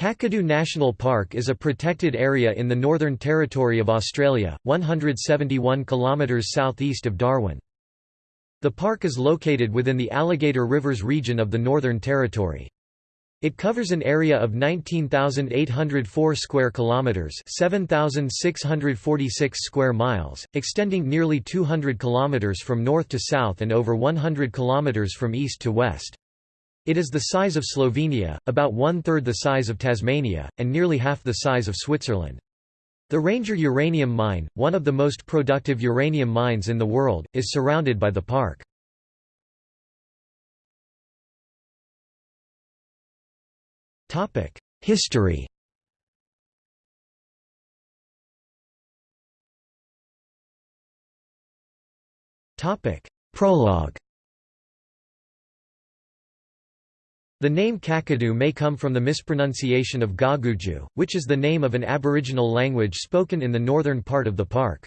Kakadu National Park is a protected area in the Northern Territory of Australia, 171 km southeast of Darwin. The park is located within the Alligator Rivers region of the Northern Territory. It covers an area of 19,804 square kilometers, 7,646 square miles, extending nearly 200 kilometers from north to south and over 100 kilometers from east to west. It is the size of Slovenia, about one-third the size of Tasmania, and nearly half the size of Switzerland. The Ranger uranium mine, one of the most productive uranium mines in the world, is surrounded by the park. History Prologue The name Kakadu may come from the mispronunciation of Gaguju, which is the name of an aboriginal language spoken in the northern part of the park.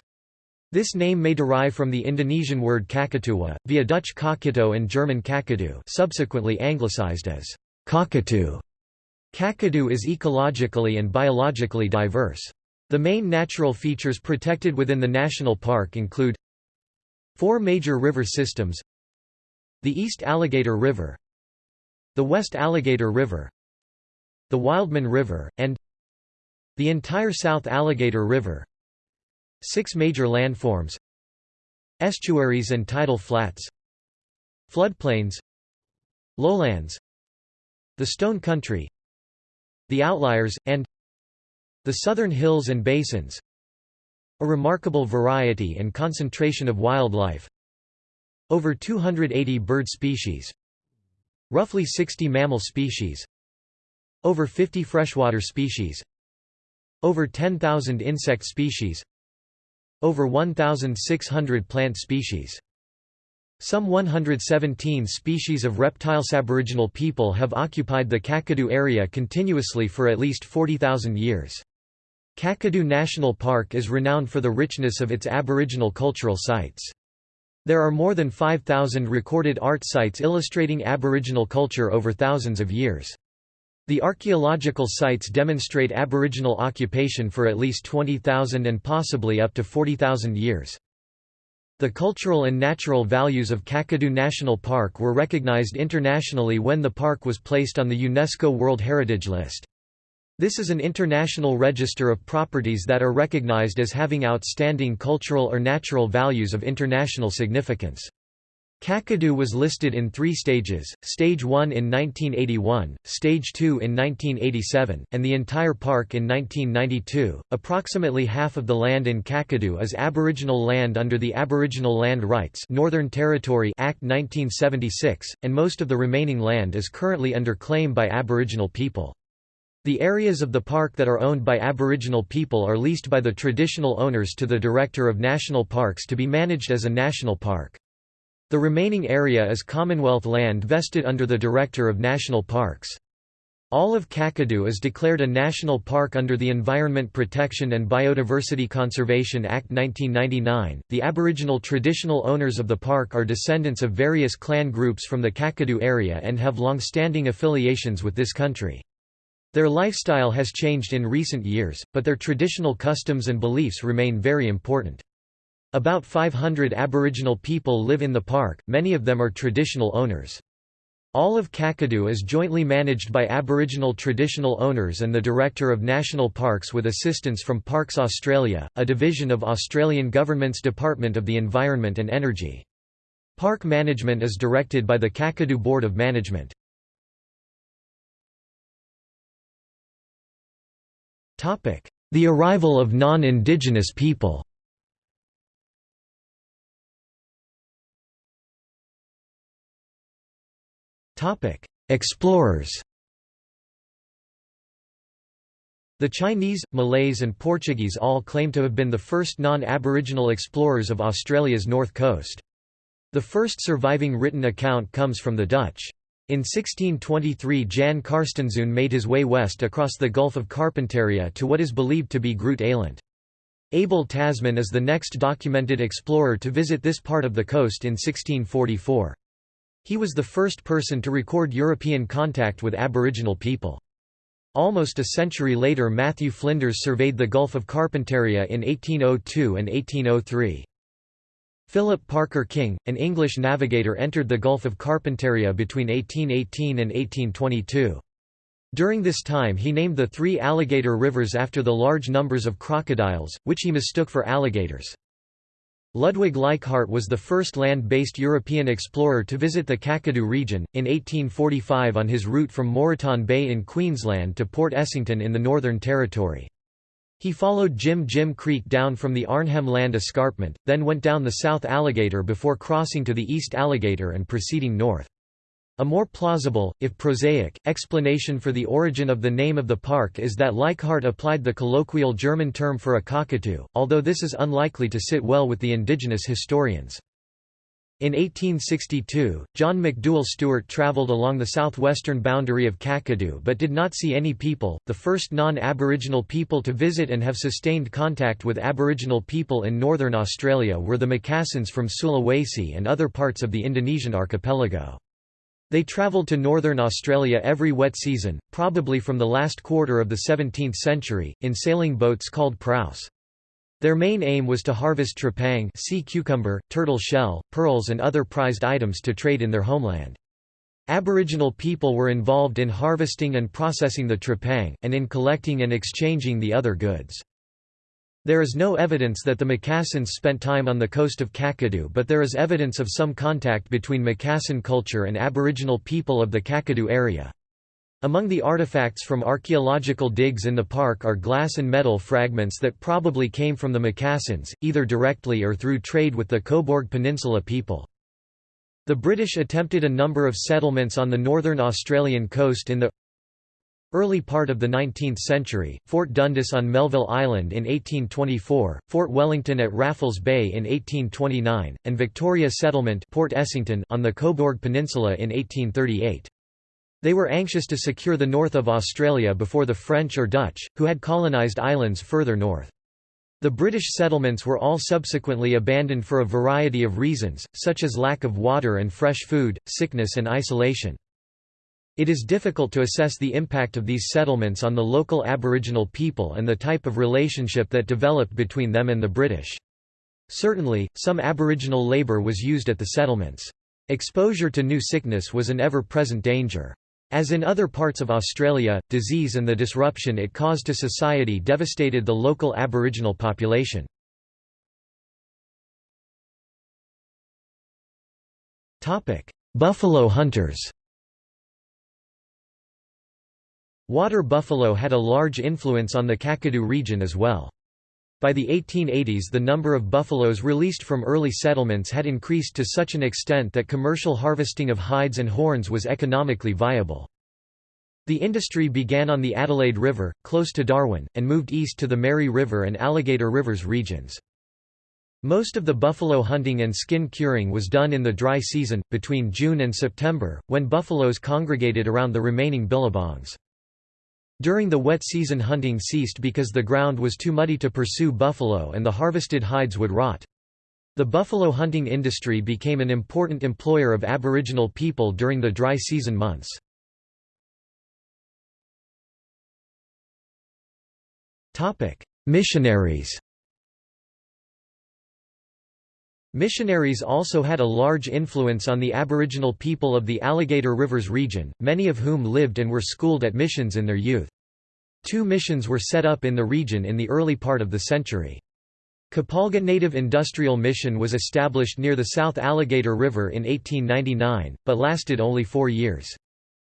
This name may derive from the Indonesian word kakatua, via Dutch Kakito and German Kakadu subsequently anglicized as Kakatu. Kakadu is ecologically and biologically diverse. The main natural features protected within the national park include Four major river systems The East Alligator River the West Alligator River the Wildman River, and the entire South Alligator River. Six major landforms estuaries and tidal flats floodplains lowlands the Stone Country the Outliers, and the Southern Hills and Basins. A remarkable variety and concentration of wildlife. Over 280 bird species Roughly 60 mammal species Over 50 freshwater species Over 10,000 insect species Over 1,600 plant species some 117 species of reptiles. Aboriginal people have occupied the Kakadu area continuously for at least 40,000 years. Kakadu National Park is renowned for the richness of its aboriginal cultural sites. There are more than 5,000 recorded art sites illustrating Aboriginal culture over thousands of years. The archaeological sites demonstrate Aboriginal occupation for at least 20,000 and possibly up to 40,000 years. The cultural and natural values of Kakadu National Park were recognized internationally when the park was placed on the UNESCO World Heritage List. This is an international register of properties that are recognized as having outstanding cultural or natural values of international significance. Kakadu was listed in three stages, Stage 1 in 1981, Stage 2 in 1987, and the entire park in 1992. Approximately half of the land in Kakadu is Aboriginal land under the Aboriginal Land Rights Northern Territory Act 1976, and most of the remaining land is currently under claim by Aboriginal people. The areas of the park that are owned by Aboriginal people are leased by the traditional owners to the Director of National Parks to be managed as a national park. The remaining area is Commonwealth land vested under the Director of National Parks. All of Kakadu is declared a national park under the Environment Protection and Biodiversity Conservation Act 1999. The Aboriginal traditional owners of the park are descendants of various clan groups from the Kakadu area and have long-standing affiliations with this country. Their lifestyle has changed in recent years, but their traditional customs and beliefs remain very important. About 500 Aboriginal people live in the park, many of them are traditional owners. All of Kakadu is jointly managed by Aboriginal traditional owners and the Director of National Parks with assistance from Parks Australia, a division of Australian Government's Department of the Environment and Energy. Park management is directed by the Kakadu Board of Management. The arrival of non-indigenous people Explorers The Chinese, Malays and Portuguese all claim to have been the first non-Aboriginal explorers of Australia's north coast. The first surviving written account comes from the Dutch. In 1623 Jan Carstensen made his way west across the Gulf of Carpentaria to what is believed to be Groot Eylandt. Abel Tasman is the next documented explorer to visit this part of the coast in 1644. He was the first person to record European contact with Aboriginal people. Almost a century later Matthew Flinders surveyed the Gulf of Carpentaria in 1802 and 1803. Philip Parker King, an English navigator entered the Gulf of Carpentaria between 1818 and 1822. During this time he named the three alligator rivers after the large numbers of crocodiles, which he mistook for alligators. Ludwig Leichhardt was the first land-based European explorer to visit the Kakadu region, in 1845 on his route from Moreton Bay in Queensland to Port Essington in the Northern Territory. He followed Jim Jim Creek down from the Arnhem Land Escarpment, then went down the South Alligator before crossing to the East Alligator and proceeding north. A more plausible, if prosaic, explanation for the origin of the name of the park is that Leichhardt applied the colloquial German term for a cockatoo, although this is unlikely to sit well with the indigenous historians. In 1862, John McDouall Stuart travelled along the southwestern boundary of Kakadu but did not see any people. The first non Aboriginal people to visit and have sustained contact with Aboriginal people in northern Australia were the Macassans from Sulawesi and other parts of the Indonesian archipelago. They travelled to northern Australia every wet season, probably from the last quarter of the 17th century, in sailing boats called praus. Their main aim was to harvest trepang sea cucumber, turtle shell, pearls and other prized items to trade in their homeland. Aboriginal people were involved in harvesting and processing the trepang, and in collecting and exchanging the other goods. There is no evidence that the Macassans spent time on the coast of Kakadu but there is evidence of some contact between Macassan culture and Aboriginal people of the Kakadu area. Among the artifacts from archaeological digs in the park are glass and metal fragments that probably came from the Macassans, either directly or through trade with the Cobourg Peninsula people. The British attempted a number of settlements on the northern Australian coast in the Early part of the 19th century, Fort Dundas on Melville Island in 1824, Fort Wellington at Raffles Bay in 1829, and Victoria Settlement Port Essington on the Cobourg Peninsula in 1838. They were anxious to secure the north of Australia before the French or Dutch, who had colonised islands further north. The British settlements were all subsequently abandoned for a variety of reasons, such as lack of water and fresh food, sickness and isolation. It is difficult to assess the impact of these settlements on the local Aboriginal people and the type of relationship that developed between them and the British. Certainly, some Aboriginal labour was used at the settlements. Exposure to new sickness was an ever-present danger. As in other parts of Australia, disease and the disruption it caused to society devastated the local Aboriginal population. Buffalo hunters Water buffalo had a large influence on the Kakadu region as well. By the 1880s the number of buffaloes released from early settlements had increased to such an extent that commercial harvesting of hides and horns was economically viable. The industry began on the Adelaide River, close to Darwin, and moved east to the Mary River and Alligator Rivers regions. Most of the buffalo hunting and skin curing was done in the dry season, between June and September, when buffaloes congregated around the remaining billabongs. During the wet season hunting ceased because the ground was too muddy to pursue buffalo and the harvested hides would rot. The buffalo hunting industry became an important employer of Aboriginal people during the dry season months. Missionaries Missionaries also had a large influence on the Aboriginal people of the Alligator Rivers region, many of whom lived and were schooled at missions in their youth. Two missions were set up in the region in the early part of the century. Kapalga Native Industrial Mission was established near the South Alligator River in 1899, but lasted only four years.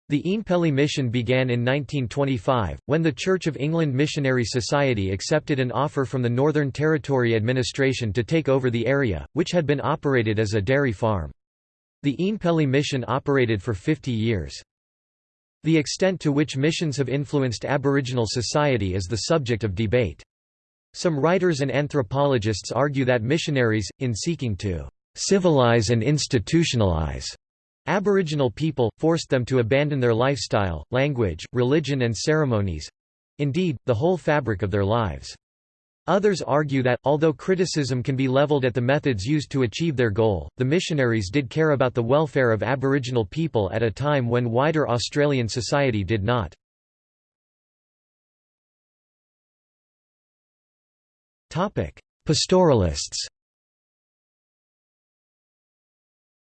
The Oenpelli mission began in 1925, when the Church of England Missionary Society accepted an offer from the Northern Territory Administration to take over the area, which had been operated as a dairy farm. The Oenpelli mission operated for 50 years. The extent to which missions have influenced Aboriginal society is the subject of debate. Some writers and anthropologists argue that missionaries, in seeking to civilize and institutionalize Aboriginal people, forced them to abandon their lifestyle, language, religion and ceremonies—indeed, the whole fabric of their lives. Others argue that, although criticism can be leveled at the methods used to achieve their goal, the missionaries did care about the welfare of Aboriginal people at a time when wider Australian society did not. Pastoralists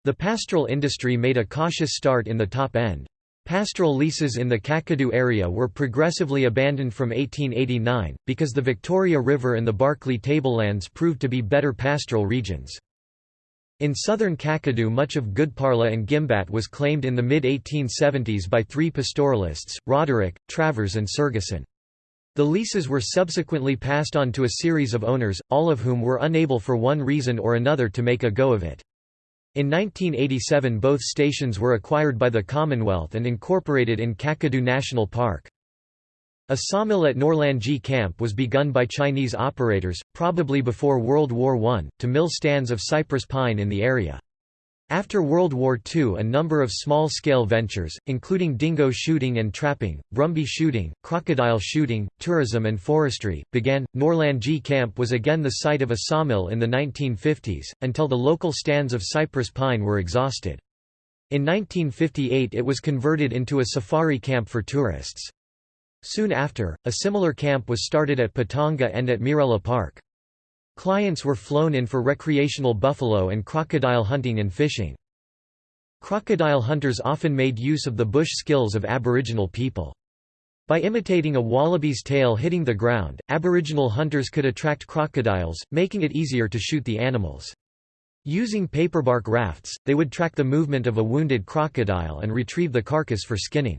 The pastoral industry made a cautious start in the top end. Pastoral leases in the Kakadu area were progressively abandoned from 1889, because the Victoria River and the Barkly tablelands proved to be better pastoral regions. In southern Kakadu much of Goodparla and Gimbat was claimed in the mid-1870s by three pastoralists, Roderick, Travers and Sergison. The leases were subsequently passed on to a series of owners, all of whom were unable for one reason or another to make a go of it. In 1987 both stations were acquired by the Commonwealth and incorporated in Kakadu National Park. A sawmill at Nourlangie Camp was begun by Chinese operators, probably before World War I, to mill stands of cypress pine in the area. After World War II a number of small-scale ventures, including dingo shooting and trapping, brumby shooting, crocodile shooting, tourism and forestry, began. Nourlangie Camp was again the site of a sawmill in the 1950s, until the local stands of cypress pine were exhausted. In 1958 it was converted into a safari camp for tourists. Soon after, a similar camp was started at Patonga and at Muirella Park. Clients were flown in for recreational buffalo and crocodile hunting and fishing. Crocodile hunters often made use of the bush skills of Aboriginal people. By imitating a wallaby's tail hitting the ground, Aboriginal hunters could attract crocodiles, making it easier to shoot the animals. Using paperbark rafts, they would track the movement of a wounded crocodile and retrieve the carcass for skinning.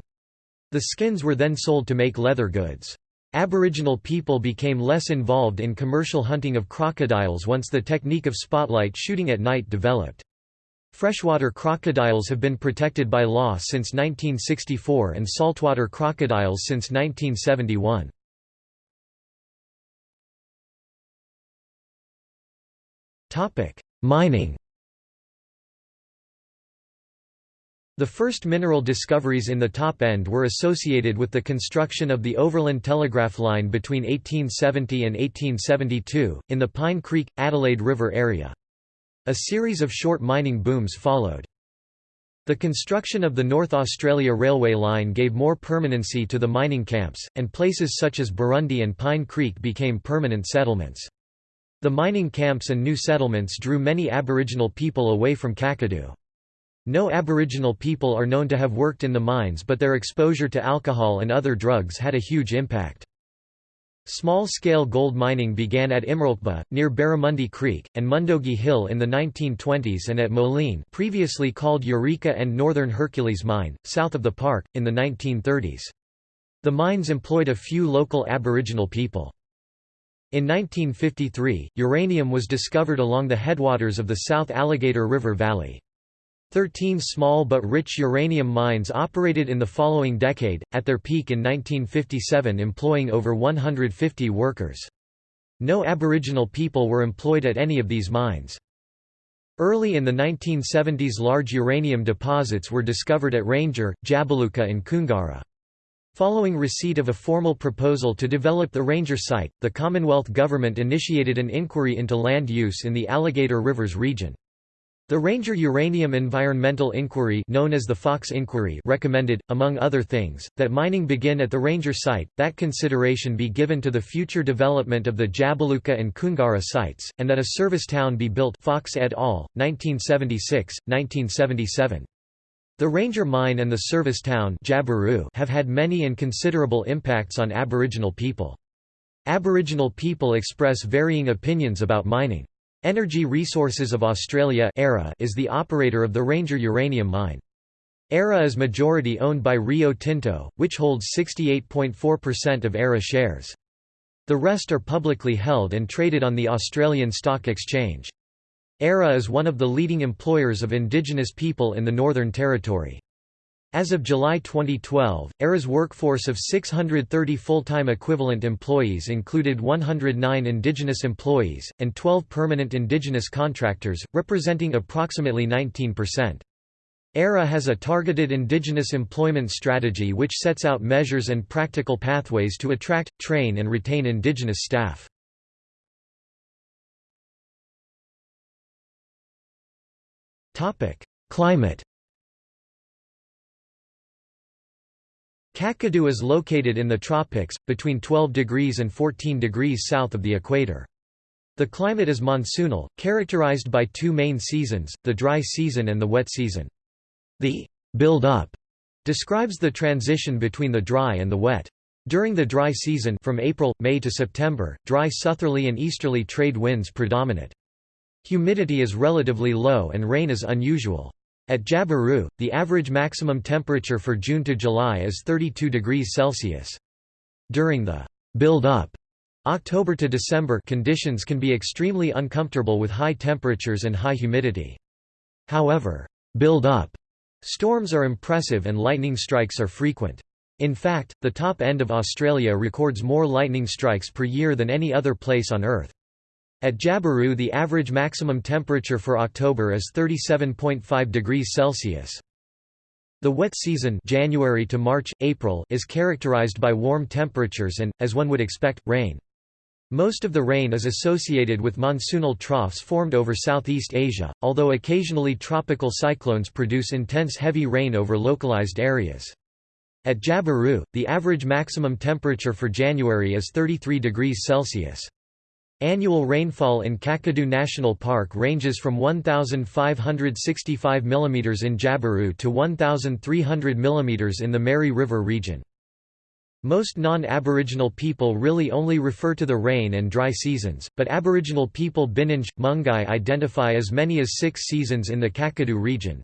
The skins were then sold to make leather goods. Aboriginal people became less involved in commercial hunting of crocodiles once the technique of spotlight shooting at night developed. Freshwater crocodiles have been protected by law since 1964 and saltwater crocodiles since 1971. Mining The first mineral discoveries in the top end were associated with the construction of the Overland Telegraph Line between 1870 and 1872, in the Pine Creek, Adelaide River area. A series of short mining booms followed. The construction of the North Australia Railway line gave more permanency to the mining camps, and places such as Burrundie and Pine Creek became permanent settlements. The mining camps and new settlements drew many Aboriginal people away from Kakadu. No Aboriginal people are known to have worked in the mines but their exposure to alcohol and other drugs had a huge impact. Small-scale gold mining began at Imarlkba, near Barramundi Creek, and Mundogie Hill in the 1920s and at Moline previously called Eureka and Northern Hercules Mine, south of the park, in the 1930s. The mines employed a few local Aboriginal people. In 1953, uranium was discovered along the headwaters of the South Alligator River Valley. Thirteen small but rich uranium mines operated in the following decade, at their peak in 1957 employing over 150 workers. No Aboriginal people were employed at any of these mines. Early in the 1970s large uranium deposits were discovered at Ranger, Jabiluka and Koongarra. Following receipt of a formal proposal to develop the Ranger site, the Commonwealth Government initiated an inquiry into land use in the Alligator Rivers region. The Ranger Uranium Environmental Inquiry known as the Fox Inquiry recommended, among other things, that mining begin at the Ranger site, that consideration be given to the future development of the Jabiluka and Koongarra sites, and that a service town be built Fox et al., 1976, 1977. The Ranger Mine and the service town have had many and considerable impacts on Aboriginal people. Aboriginal people express varying opinions about mining. Energy Resources of Australia is the operator of the Ranger uranium mine. ERA is majority owned by Rio Tinto, which holds 68.4% of ERA shares. The rest are publicly held and traded on the Australian Stock Exchange. ERA is one of the leading employers of Indigenous people in the Northern Territory. As of July 2012, ERA's workforce of 630 full-time equivalent employees included 109 Indigenous employees, and 12 permanent Indigenous contractors, representing approximately 19%. ERA has a targeted Indigenous employment strategy which sets out measures and practical pathways to attract, train and retain Indigenous staff. Climate Kakadu is located in the tropics, between 12 degrees and 14 degrees south of the equator. The climate is monsoonal, characterized by two main seasons, the dry season and the wet season. The build-up describes the transition between the dry and the wet. During the dry season from April, May to September, dry southerly and easterly trade winds predominate. Humidity is relatively low and rain is unusual. At Jabiru, the average maximum temperature for June to July is 32 degrees Celsius. During the build-up October to December conditions can be extremely uncomfortable with high temperatures and high humidity. However, build-up storms are impressive and lightning strikes are frequent. In fact, the top end of Australia records more lightning strikes per year than any other place on Earth. At Jabiru the average maximum temperature for October is 37.5 degrees Celsius. The wet season January to March, April is characterized by warm temperatures and, as one would expect, rain. Most of the rain is associated with monsoonal troughs formed over Southeast Asia, although occasionally tropical cyclones produce intense heavy rain over localized areas. At Jabiru, the average maximum temperature for January is 33 degrees Celsius. Annual rainfall in Kakadu National Park ranges from 1,565 mm in Jabiru to 1,300 mm in the Mary River region. Most non-Aboriginal people really only refer to the rain and dry seasons, but Aboriginal people Bininj, Mungguy identify as many as six seasons in the Kakadu region.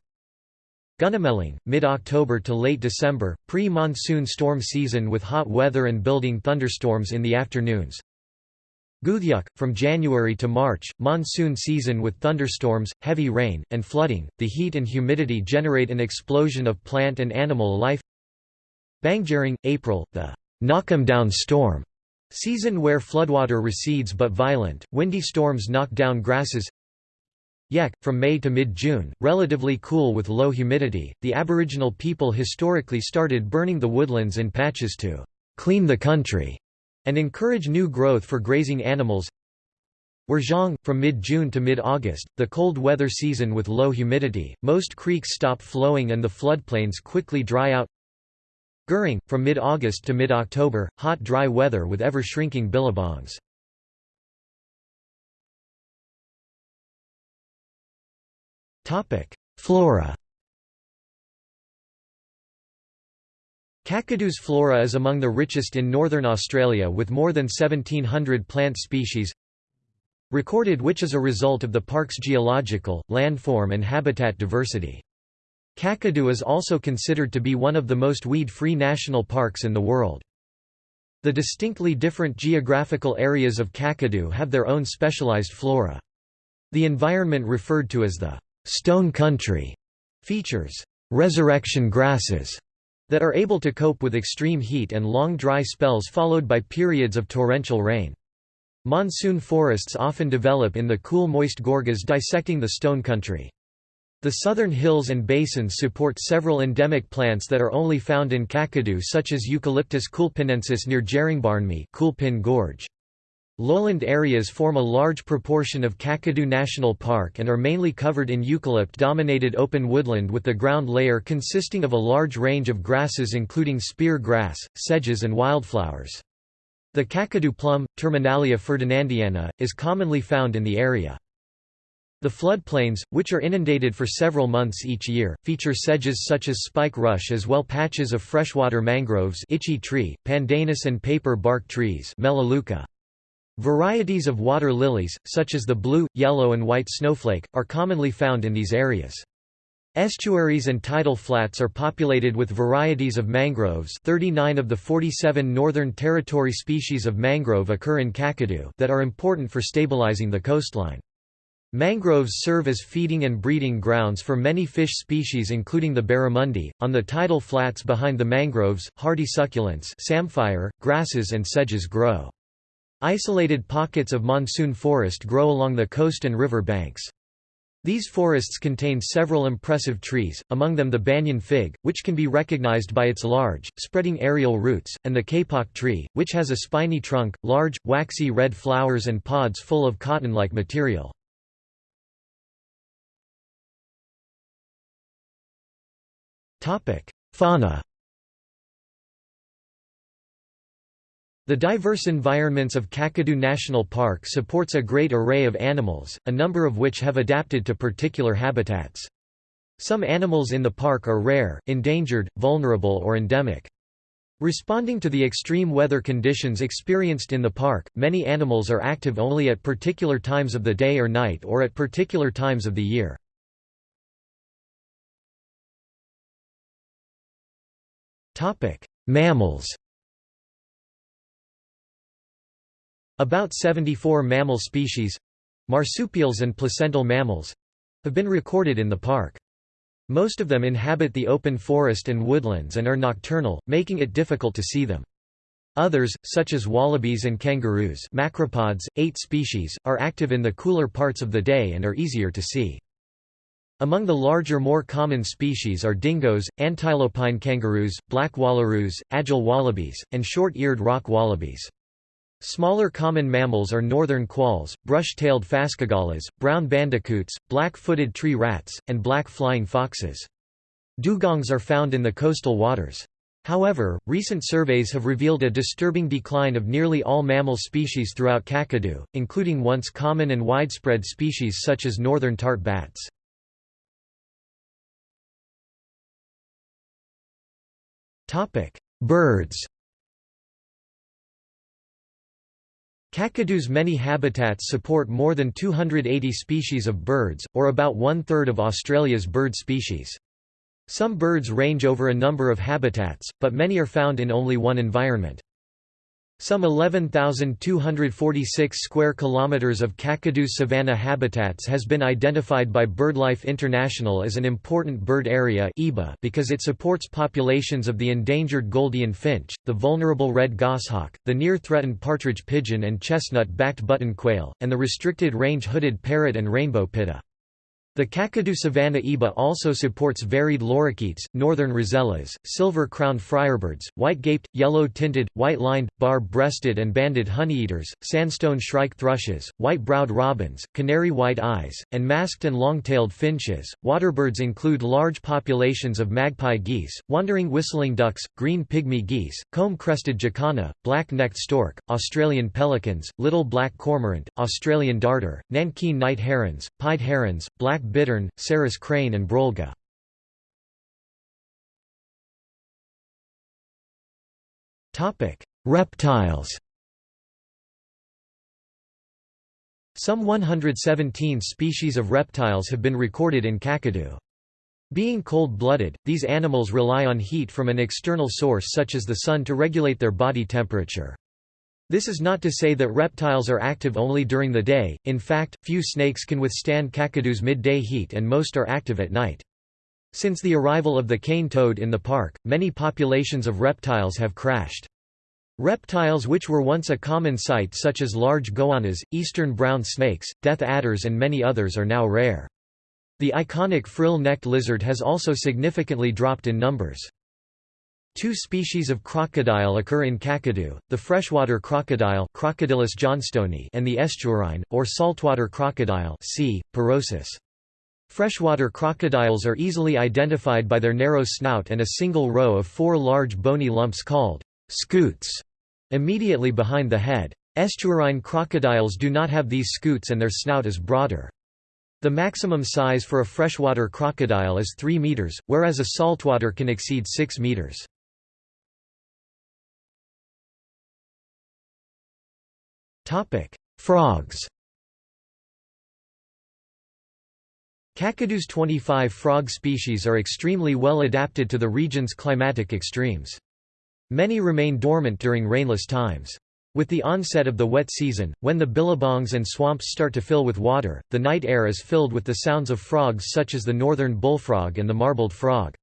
Gunumeleng, mid-October to late December, pre-monsoon storm season with hot weather and building thunderstorms in the afternoons. Gudjewg, from January to March, monsoon season with thunderstorms, heavy rain, and flooding. The heat and humidity generate an explosion of plant and animal life. Banggerreng, April, the knock-em down storm season where floodwater recedes but violent, windy storms knock down grasses. Yek, from May to mid-June, relatively cool with low humidity, the Aboriginal people historically started burning the woodlands in patches to «clean the country» and encourage new growth for grazing animals. Wurrgeng, from mid-June to mid-August, the cold weather season with low humidity, most creeks stop flowing and the floodplains quickly dry out. Gurrung, from mid-August to mid-October, hot dry weather with ever-shrinking billabongs. Flora Kakadu's flora is among the richest in northern Australia with more than 1700 plant species recorded which is a result of the park's geological, landform and habitat diversity. Kakadu is also considered to be one of the most weed-free national parks in the world. The distinctly different geographical areas of Kakadu have their own specialized flora. The environment referred to as the «stone country» features «resurrection grasses» that are able to cope with extreme heat and long dry spells followed by periods of torrential rain. Monsoon forests often develop in the cool moist gorges dissecting the stone country. The southern hills and basins support several endemic plants that are only found in Kakadu such as Eucalyptus koolpinensis near Jarrangbarnmi Koolpin Gorge. Lowland areas form a large proportion of Kakadu National Park and are mainly covered in eucalypt-dominated open woodland with the ground layer consisting of a large range of grasses including spear grass, sedges and wildflowers. The Kakadu plum, Terminalia ferdinandiana, is commonly found in the area. The floodplains, which are inundated for several months each year, feature sedges such as spike rush as well patches of freshwater mangroves itchy tree, pandanus and paper bark trees Melaleuca. Varieties of water lilies, such as the blue, yellow and white snowflake, are commonly found in these areas. Estuaries and tidal flats are populated with varieties of mangroves 39 of the 47 Northern Territory species of mangrove occur in Kakadu that are important for stabilizing the coastline. Mangroves serve as feeding and breeding grounds for many fish species including the barramundi. On the tidal flats behind the mangroves, hardy succulents samphire, grasses and sedges grow. Isolated pockets of monsoon forest grow along the coast and river banks. These forests contain several impressive trees, among them the banyan fig, which can be recognized by its large, spreading aerial roots, and the kapok tree, which has a spiny trunk, large, waxy red flowers and pods full of cotton-like material. Fauna The diverse environments of Kakadu National Park supports a great array of animals, a number of which have adapted to particular habitats. Some animals in the park are rare, endangered, vulnerable or endemic. Responding to the extreme weather conditions experienced in the park, many animals are active only at particular times of the day or night or at particular times of the year. Mammals About 74 mammal species—marsupials and placental mammals—have been recorded in the park. Most of them inhabit the open forest and woodlands and are nocturnal, making it difficult to see them. Others, such as wallabies and kangaroos macropods, eight species, are active in the cooler parts of the day and are easier to see. Among the larger more common species are dingoes, antilopine kangaroos, black wallaroos, agile wallabies, and short-eared rock wallabies. Smaller common mammals are northern quolls, brush-tailed phascogales, brown bandicoots, black-footed tree rats, and black flying foxes. Dugongs are found in the coastal waters. However, recent surveys have revealed a disturbing decline of nearly all mammal species throughout Kakadu, including once common and widespread species such as northern tart bats. Birds Kakadu's many habitats support more than 280 species of birds, or about one-third of Australia's bird species. Some birds range over a number of habitats, but many are found in only one environment. Some 11,246 square kilometers of Kakadu's savanna habitats has been identified by BirdLife International as an important bird area because it supports populations of the endangered Gouldian finch, the vulnerable red goshawk, the near-threatened partridge pigeon and chestnut-backed button quail, and the restricted range hooded parrot and rainbow pitta. The Kakadu savanna EBA also supports varied lorikeets, northern rosellas, silver-crowned friarbirds, white-gaped, yellow-tinted, white-lined, bar-breasted and banded honeyeaters, sandstone shrike thrushes, white-browed robins, canary white eyes, and masked and long-tailed finches. Waterbirds include large populations of magpie geese, wandering whistling ducks, green pygmy geese, comb-crested jacana, black-necked stork, Australian pelicans, little black cormorant, Australian darter, Nankeen night herons, pied herons, black bittern, Sarus crane and brolga. Reptiles Some 117 species of reptiles have been recorded in Kakadu. Being cold-blooded, these animals rely on heat from an external source such as the sun to regulate their body temperature. This is not to say that reptiles are active only during the day, in fact, few snakes can withstand Kakadu's midday heat and most are active at night. Since the arrival of the cane toad in the park, many populations of reptiles have crashed. Reptiles which were once a common sight such as large goannas, eastern brown snakes, death adders and many others are now rare. The iconic frill-necked lizard has also significantly dropped in numbers. Two species of crocodile occur in Kakadu, the freshwater crocodile Crocodylus johnstoni and the estuarine, or saltwater crocodile C. porosus. Freshwater crocodiles are easily identified by their narrow snout and a single row of four large bony lumps called scutes immediately behind the head. Estuarine crocodiles do not have these scutes and their snout is broader. The maximum size for a freshwater crocodile is 3 meters, whereas a saltwater can exceed 6 meters. Frogs Kakadu's 25 frog species are extremely well adapted to the region's climatic extremes. Many remain dormant during rainless times. With the onset of the wet season, when the billabongs and swamps start to fill with water, the night air is filled with the sounds of frogs such as the northern bullfrog and the marbled frog.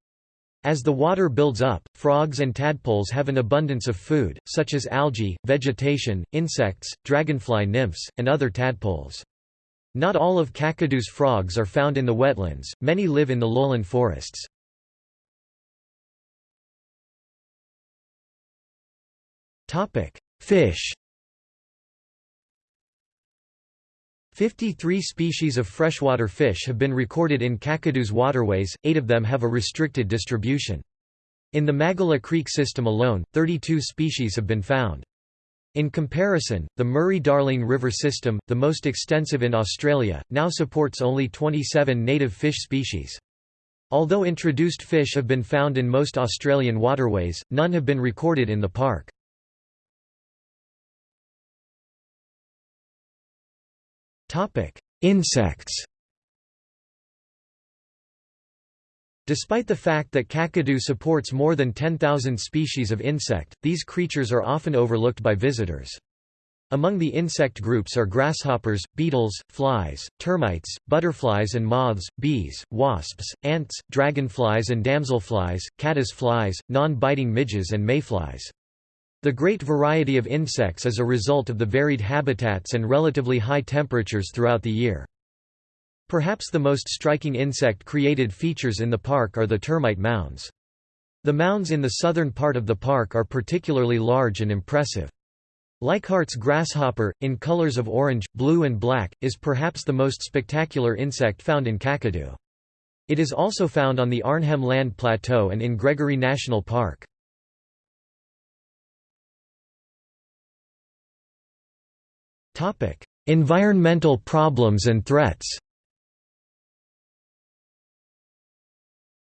As the water builds up, frogs and tadpoles have an abundance of food, such as algae, vegetation, insects, dragonfly nymphs, and other tadpoles. Not all of Kakadu's frogs are found in the wetlands, many live in the lowland forests. Fish 53 species of freshwater fish have been recorded in Kakadu's waterways, eight of them have a restricted distribution. In the Magela Creek system alone, 32 species have been found. In comparison, the Murray-Darling River system, the most extensive in Australia, now supports only 27 native fish species. Although introduced fish have been found in most Australian waterways, none have been recorded in the park. Insects Despite the fact that Kakadu supports more than 10,000 species of insect, these creatures are often overlooked by visitors. Among the insect groups are grasshoppers, beetles, flies, termites, butterflies and moths, bees, wasps, ants, dragonflies and damselflies, caddis flies, non-biting midges and mayflies. The great variety of insects is a result of the varied habitats and relatively high temperatures throughout the year. Perhaps the most striking insect-created features in the park are the termite mounds. The mounds in the southern part of the park are particularly large and impressive. Leichhardt's grasshopper, in colors of orange, blue and black, is perhaps the most spectacular insect found in Kakadu. It is also found on the Arnhem Land Plateau and in Gregory National Park. Environmental problems and threats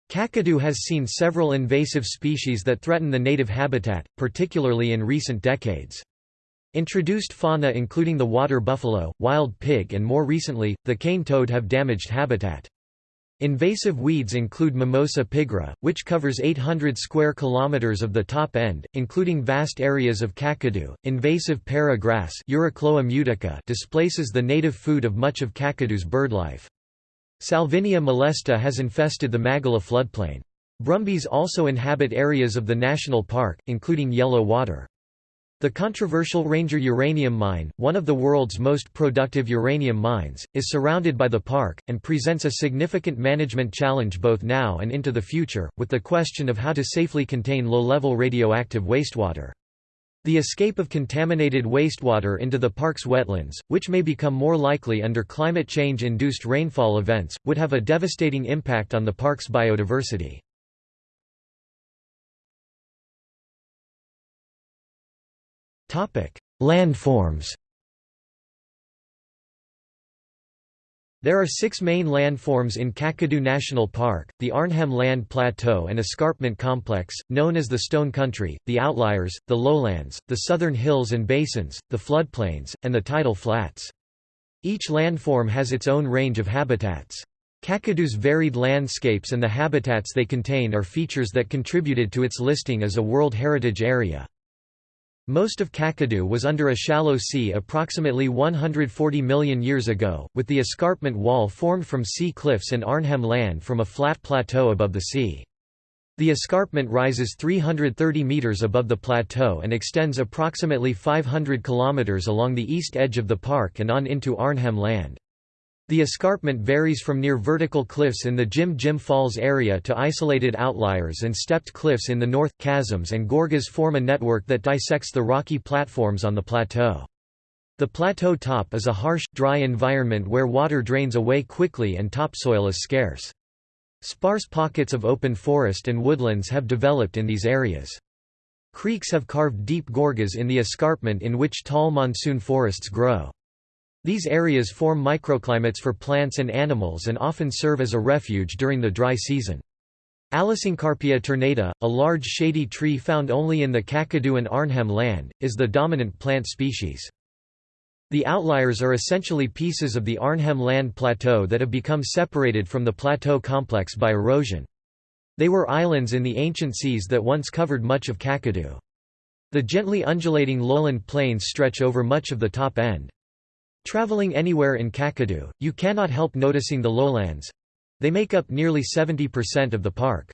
Kakadu has seen several invasive species that threaten the native habitat, particularly in recent decades. Introduced fauna including the water buffalo, wild pig and more recently, the cane toad have damaged habitat. Invasive weeds include Mimosa pigra, which covers 800 square kilometers of the top end, including vast areas of Kakadu. Invasive para grass displaces the native food of much of Kakadu's birdlife. Salvinia molesta has infested the Magela floodplain. Brumbies also inhabit areas of the national park, including yellow water. The controversial Ranger uranium mine, one of the world's most productive uranium mines, is surrounded by the park, and presents a significant management challenge both now and into the future, with the question of how to safely contain low-level radioactive wastewater. The escape of contaminated wastewater into the park's wetlands, which may become more likely under climate change-induced rainfall events, would have a devastating impact on the park's biodiversity. Landforms There are six main landforms in Kakadu National Park, the Arnhem Land Plateau and Escarpment Complex, known as the Stone Country, the Outliers, the Lowlands, the Southern Hills and Basins, the Floodplains, and the Tidal Flats. Each landform has its own range of habitats. Kakadu's varied landscapes and the habitats they contain are features that contributed to its listing as a World Heritage Area. Most of Kakadu was under a shallow sea approximately 140 million years ago, with the escarpment wall formed from sea cliffs and Arnhem land from a flat plateau above the sea. The escarpment rises 330 meters above the plateau and extends approximately 500 kilometers along the east edge of the park and on into Arnhem land. The escarpment varies from near vertical cliffs in the Jim Jim Falls area to isolated outliers and stepped cliffs in the north. Chasms and gorges form a network that dissects the rocky platforms on the plateau. The plateau top is a harsh, dry environment where water drains away quickly and topsoil is scarce. Sparse pockets of open forest and woodlands have developed in these areas. Creeks have carved deep gorges in the escarpment in which tall monsoon forests grow. These areas form microclimates for plants and animals and often serve as a refuge during the dry season. Allosyncarpia ternata, a large shady tree found only in the Kakadu and Arnhem land, is the dominant plant species. The outliers are essentially pieces of the Arnhem land plateau that have become separated from the plateau complex by erosion. They were islands in the ancient seas that once covered much of Kakadu. The gently undulating lowland plains stretch over much of the top end. Traveling anywhere in Kakadu, you cannot help noticing the lowlands. They make up nearly 70% of the park.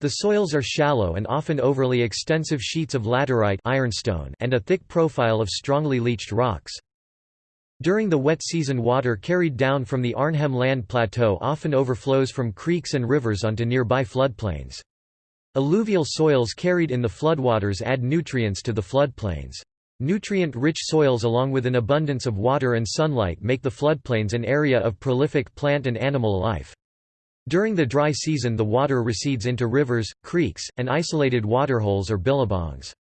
The soils are shallow and often overly extensive sheets of laterite ironstone and a thick profile of strongly leached rocks. During the wet season water carried down from the Arnhem Land Plateau often overflows from creeks and rivers onto nearby floodplains. Alluvial soils carried in the floodwaters add nutrients to the floodplains. Nutrient-rich soils along with an abundance of water and sunlight make the floodplains an area of prolific plant and animal life. During the dry season the water recedes into rivers, creeks, and isolated waterholes or billabongs.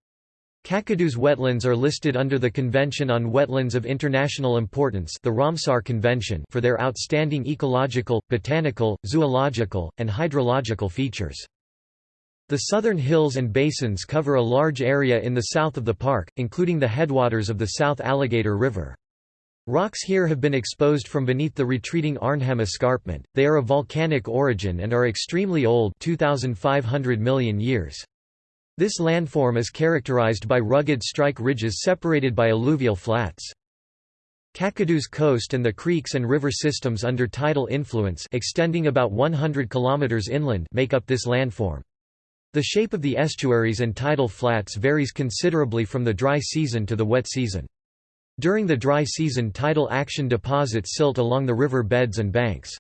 Kakadu's wetlands are listed under the Convention on Wetlands of International Importance the Ramsar Convention for their outstanding ecological, botanical, zoological, and hydrological features. The southern hills and basins cover a large area in the south of the park, including the headwaters of the South Alligator River. Rocks here have been exposed from beneath the retreating Arnhem Escarpment. They are of volcanic origin and are extremely old 2500 million years. This landform is characterized by rugged strike ridges separated by alluvial flats. Kakadu's coast and the creeks and river systems under tidal influence extending about 100 kilometers inland make up this landform. The shape of the estuaries and tidal flats varies considerably from the dry season to the wet season. During the dry season tidal action deposits silt along the river beds and banks.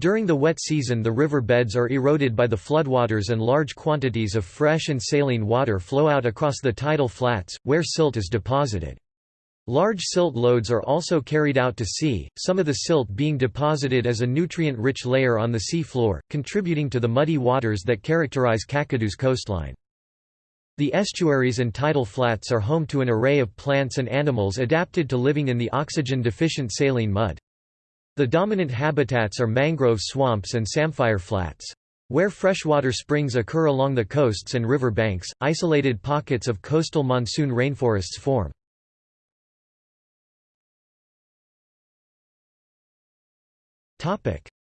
During the wet season the river beds are eroded by the floodwaters and large quantities of fresh and saline water flow out across the tidal flats, where silt is deposited. Large silt loads are also carried out to sea, some of the silt being deposited as a nutrient-rich layer on the sea floor, contributing to the muddy waters that characterize Kakadu's coastline. The estuaries and tidal flats are home to an array of plants and animals adapted to living in the oxygen-deficient saline mud. The dominant habitats are mangrove swamps and samphire flats. Where freshwater springs occur along the coasts and river banks, isolated pockets of coastal monsoon rainforests form.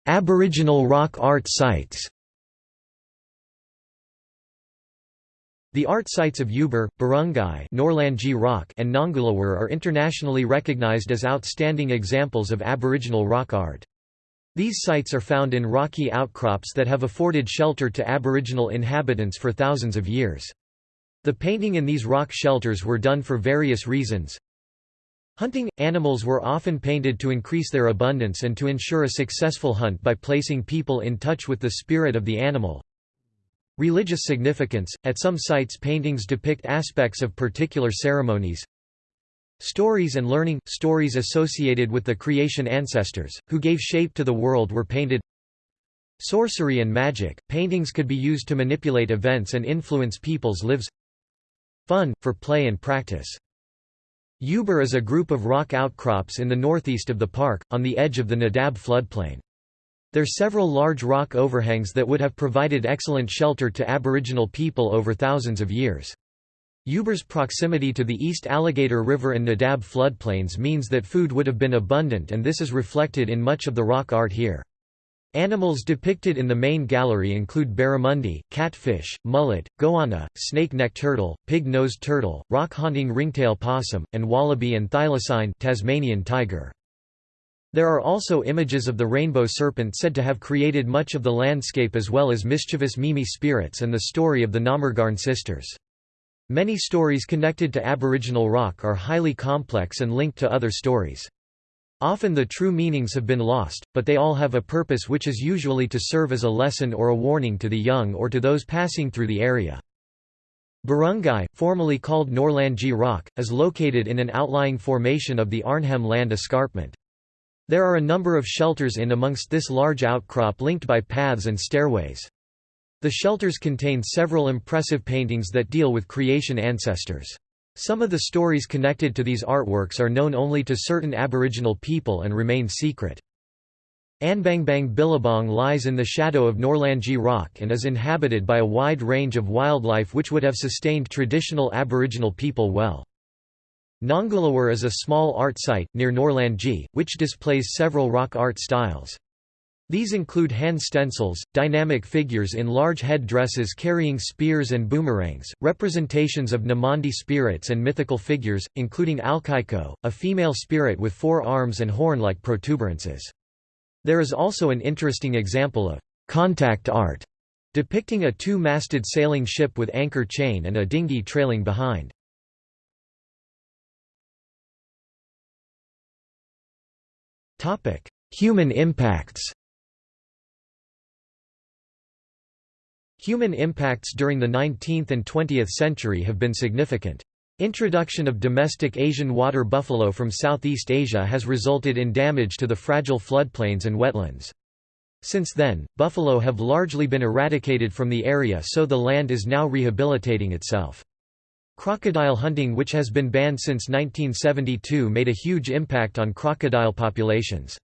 Aboriginal rock art sites The art sites of Ubirr, Burrungkuy Rock and Nanguluwur are internationally recognized as outstanding examples of Aboriginal rock art. These sites are found in rocky outcrops that have afforded shelter to Aboriginal inhabitants for thousands of years. The painting in these rock shelters were done for various reasons. Hunting – Animals were often painted to increase their abundance and to ensure a successful hunt by placing people in touch with the spirit of the animal. Religious significance – At some sites paintings depict aspects of particular ceremonies. Stories and learning – Stories associated with the creation ancestors, who gave shape to the world were painted Sorcery and magic – Paintings could be used to manipulate events and influence people's lives Fun, for play and practice. Ubirr is a group of rock outcrops in the northeast of the park, on the edge of the Nadab floodplain. There are several large rock overhangs that would have provided excellent shelter to Aboriginal people over thousands of years. Ubirr's proximity to the East Alligator River and Nadab floodplains means that food would have been abundant and this is reflected in much of the rock art here. Animals depicted in the main gallery include barramundi, catfish, mullet, goanna, snake-neck turtle, pig-nosed turtle, rock-haunting ringtail possum, and wallaby and thylacine Tasmanian tiger. There are also images of the rainbow serpent said to have created much of the landscape as well as mischievous Mimi spirits and the story of the Namargarn sisters. Many stories connected to Aboriginal rock are highly complex and linked to other stories. Often the true meanings have been lost, but they all have a purpose which is usually to serve as a lesson or a warning to the young or to those passing through the area. Burrungkuy, formerly called Nourlangie Rock, is located in an outlying formation of the Arnhem Land Escarpment. There are a number of shelters in amongst this large outcrop linked by paths and stairways. The shelters contain several impressive paintings that deal with creation ancestors. Some of the stories connected to these artworks are known only to certain Aboriginal people and remain secret. Anbangbang Billabong lies in the shadow of Nourlangie Rock and is inhabited by a wide range of wildlife which would have sustained traditional Aboriginal people well. Nanguluwur is a small art site, near Nourlangie, which displays several rock art styles. These include hand stencils, dynamic figures in large head dresses carrying spears and boomerangs, representations of Namandi spirits and mythical figures, including Alkaiko, a female spirit with four arms and horn-like protuberances. There is also an interesting example of contact art, depicting a two-masted sailing ship with anchor chain and a dinghy trailing behind. Human impacts Human impacts during the 19th and 20th century have been significant. Introduction of domestic Asian water buffalo from Southeast Asia has resulted in damage to the fragile floodplains and wetlands. Since then, buffalo have largely been eradicated from the area so the land is now rehabilitating itself. Crocodile hunting which has been banned since 1972 made a huge impact on crocodile populations.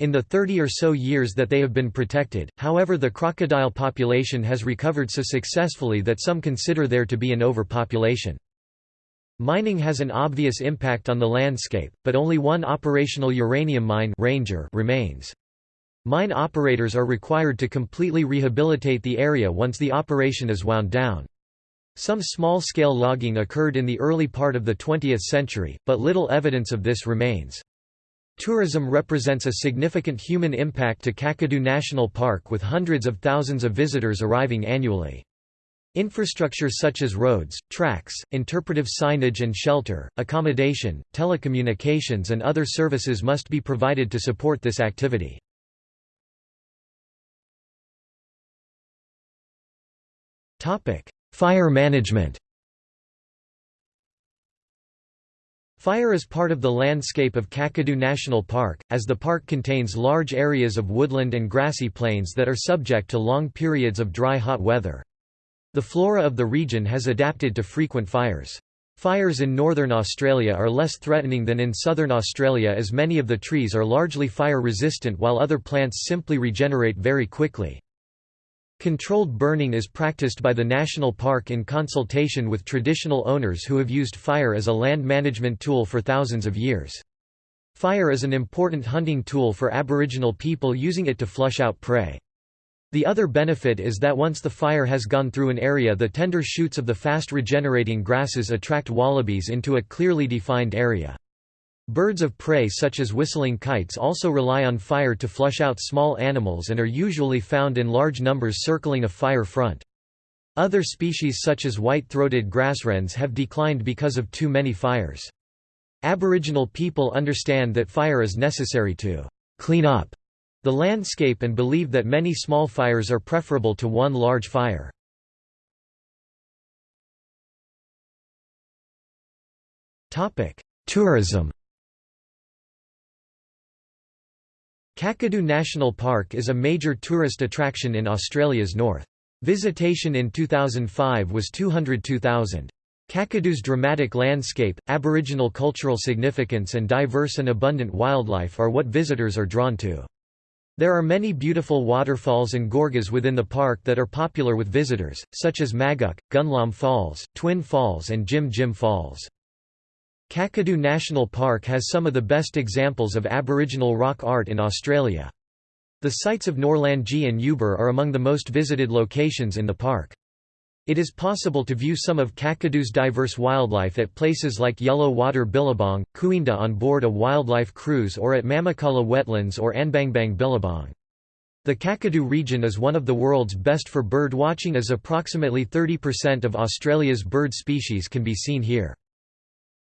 In the 30 or so years that they have been protected, however the crocodile population has recovered so successfully that some consider there to be an overpopulation. Mining has an obvious impact on the landscape, but only one operational uranium mine Ranger remains. Mine operators are required to completely rehabilitate the area once the operation is wound down. Some small-scale logging occurred in the early part of the 20th century, but little evidence of this remains. Tourism represents a significant human impact to Kakadu National Park with hundreds of thousands of visitors arriving annually. Infrastructure such as roads, tracks, interpretive signage and shelter, accommodation, telecommunications and other services must be provided to support this activity. Fire management Fire is part of the landscape of Kakadu National Park, as the park contains large areas of woodland and grassy plains that are subject to long periods of dry hot weather. The flora of the region has adapted to frequent fires. Fires in northern Australia are less threatening than in southern Australia as many of the trees are largely fire-resistant while other plants simply regenerate very quickly. Controlled burning is practiced by the national park in consultation with traditional owners who have used fire as a land management tool for thousands of years. Fire is an important hunting tool for Aboriginal people using it to flush out prey. The other benefit is that once the fire has gone through an area the tender shoots of the fast regenerating grasses attract wallabies into a clearly defined area. Birds of prey such as whistling kites also rely on fire to flush out small animals and are usually found in large numbers circling a fire front. Other species such as white-throated grasswrens have declined because of too many fires. Aboriginal people understand that fire is necessary to «clean up» the landscape and believe that many small fires are preferable to one large fire. Tourism Kakadu National Park is a major tourist attraction in Australia's north. Visitation in 2005 was 202,000. Kakadu's dramatic landscape, aboriginal cultural significance and diverse and abundant wildlife are what visitors are drawn to. There are many beautiful waterfalls and gorges within the park that are popular with visitors, such as Maguk, Gunlom Falls, Twin Falls and Jim Jim Falls. Kakadu National Park has some of the best examples of Aboriginal rock art in Australia. The sites of Nourlangie and Ubirr are among the most visited locations in the park. It is possible to view some of Kakadu's diverse wildlife at places like Yellow Water Billabong, Cooinda on board a wildlife cruise or at Mamukala Wetlands or Anbangbang Billabong. The Kakadu region is one of the world's best for bird watching as approximately 30% of Australia's bird species can be seen here.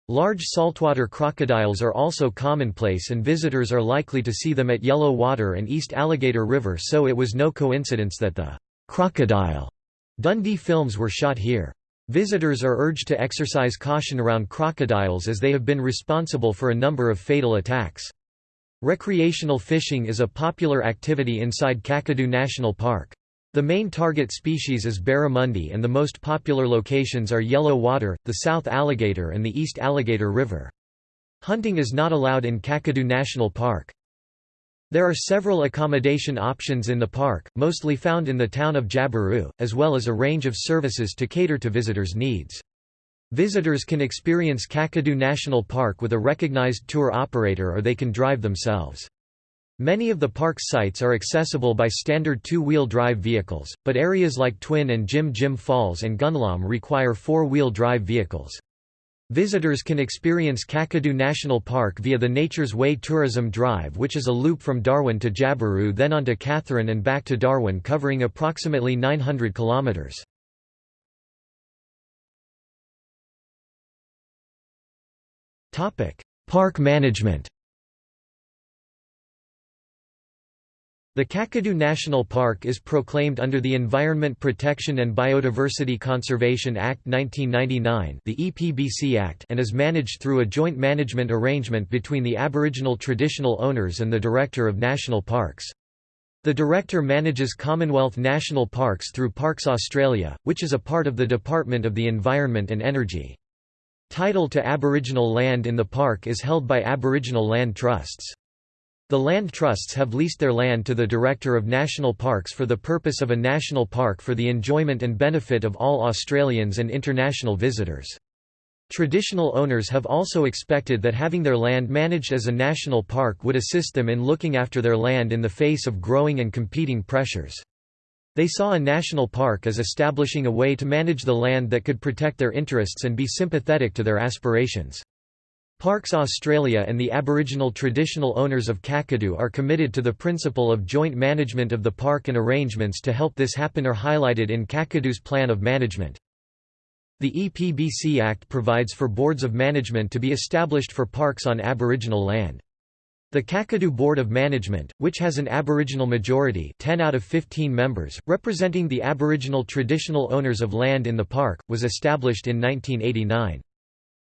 Large saltwater crocodiles are also commonplace and visitors are likely to see them at Yellow Water and East Alligator River so it was no coincidence that the «crocodile» Dundee films were shot here. Visitors are urged to exercise caution around crocodiles as they have been responsible for a number of fatal attacks. Recreational fishing is a popular activity inside Kakadu National Park. The main target species is barramundi and the most popular locations are Yellow Water, the South Alligator and the East Alligator River. Hunting is not allowed in Kakadu National Park. There are several accommodation options in the park, mostly found in the town of Jabiru, as well as a range of services to cater to visitors' needs. Visitors can experience Kakadu National Park with a recognized tour operator or they can drive themselves. Many of the park's sites are accessible by standard two-wheel drive vehicles, but areas like Twin and Jim Jim Falls and Gunlom require four-wheel drive vehicles. Visitors can experience Kakadu National Park via the Nature's Way Tourism Drive which is a loop from Darwin to Jabiru then onto Katherine and back to Darwin covering approximately 900 kilometres. Park management The Kakadu National Park is proclaimed under the Environment Protection and Biodiversity Conservation Act 1999 the EPBC Act and is managed through a joint management arrangement between the Aboriginal traditional owners and the Director of National Parks. The Director manages Commonwealth National Parks through Parks Australia, which is a part of the Department of the Environment and Energy. Title to Aboriginal land in the park is held by Aboriginal land trusts. The land trusts have leased their land to the Director of National Parks for the purpose of a national park for the enjoyment and benefit of all Australians and international visitors. Traditional owners have also expected that having their land managed as a national park would assist them in looking after their land in the face of growing and competing pressures. They saw a national park as establishing a way to manage the land that could protect their interests and be sympathetic to their aspirations. Parks Australia and the Aboriginal traditional owners of Kakadu are committed to the principle of joint management of the park and arrangements to help this happen are highlighted in Kakadu's Plan of Management. The EPBC Act provides for boards of management to be established for parks on Aboriginal land. The Kakadu Board of Management, which has an Aboriginal majority 10 out of 15 members, representing the Aboriginal traditional owners of land in the park, was established in 1989.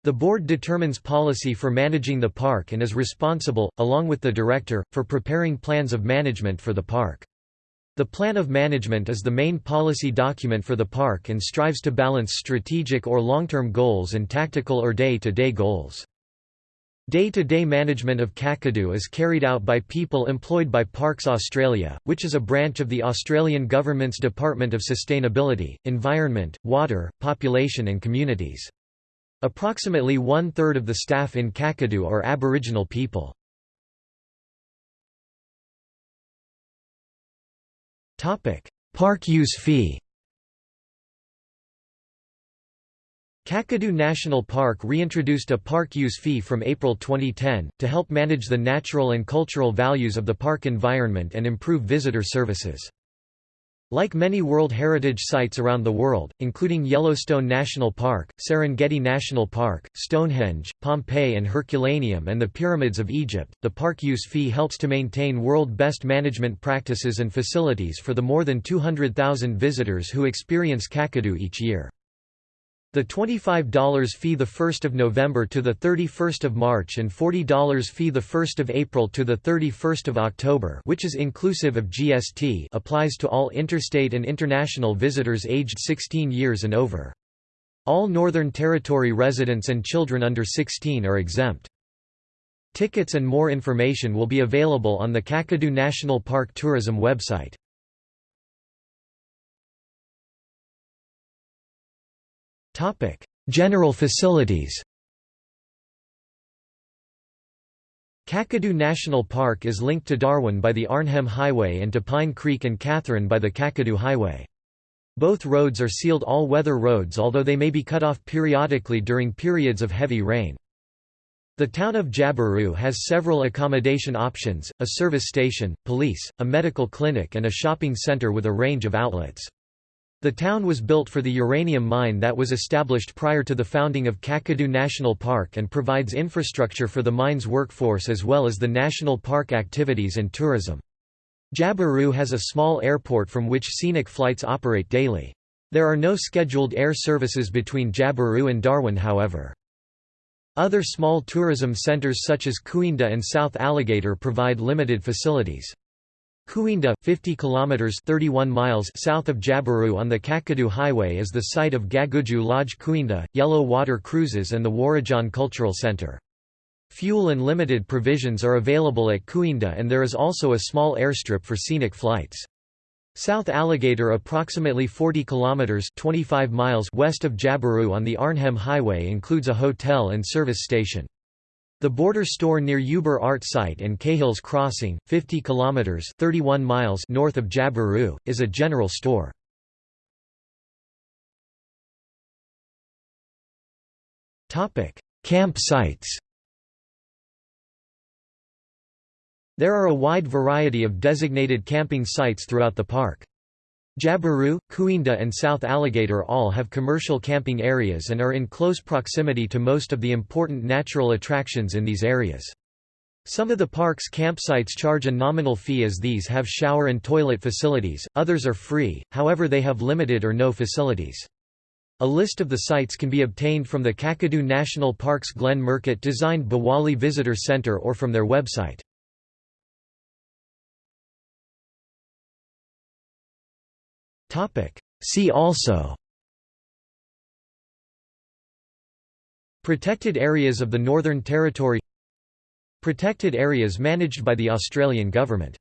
The board determines policy for managing the park and is responsible, along with the director, for preparing plans of management for the park. The Plan of Management is the main policy document for the park and strives to balance strategic or long-term goals and tactical or day-to-day -day goals. Day-to-day -day management of Kakadu is carried out by people employed by Parks Australia, which is a branch of the Australian Government's Department of Sustainability, Environment, Water, Population and Communities. Approximately one-third of the staff in Kakadu are Aboriginal people. Park use fee Kakadu National Park reintroduced a park use fee from April 2010, to help manage the natural and cultural values of the park environment and improve visitor services. Like many World Heritage Sites around the world, including Yellowstone National Park, Serengeti National Park, Stonehenge, Pompeii and Herculaneum and the Pyramids of Egypt, the park use fee helps to maintain world best management practices and facilities for the more than 200,000 visitors who experience Kakadu each year. The $25 fee the 1st of November to the 31st of March and $40 fee the 1st of April to the 31st of October, which is inclusive of GST, applies to all interstate and international visitors aged 16 years and over. All Northern Territory residents and children under 16 are exempt. Tickets and more information will be available on the Kakadu National Park Tourism website. Topic: General facilities. Kakadu National Park is linked to Darwin by the Arnhem Highway and to Pine Creek and Katherine by the Kakadu Highway. Both roads are sealed all-weather roads although they may be cut off periodically during periods of heavy rain. The town of Jabiru has several accommodation options, a service station, police, a medical clinic and a shopping center with a range of outlets. The town was built for the uranium mine that was established prior to the founding of Kakadu National Park and provides infrastructure for the mine's workforce as well as the national park activities and tourism. Jabiru has a small airport from which scenic flights operate daily. There are no scheduled air services between Jabiru and Darwin however. Other small tourism centers such as Cooinda and South Alligator provide limited facilities. Cooinda, 50 kilometers (31 miles) south of Jabiru on the Kakadu Highway is the site of Gagudju Lodge Cooinda, Yellow Water Cruises and the Warradjan Cultural Center. Fuel and limited provisions are available at Cooinda and there is also a small airstrip for scenic flights. South Alligator approximately 40 kilometers 25 miles west of Jabiru on the Arnhem Highway includes a hotel and service station. The border store near Ubirr Art Site and Cahills Crossing, 50 kilometers (31 miles) north of Jabiru, is a general store. Topic: Camp sites. There are a wide variety of designated camping sites throughout the park. Jabiru, Cooinda and South Alligator all have commercial camping areas and are in close proximity to most of the important natural attractions in these areas. Some of the park's campsites charge a nominal fee as these have shower and toilet facilities, others are free, however they have limited or no facilities. A list of the sites can be obtained from the Kakadu National Park's Glenn Murcutt designed Bowali Visitor Center or from their website. See also. Protected areas of the Northern Territory. Protected areas managed by the Australian government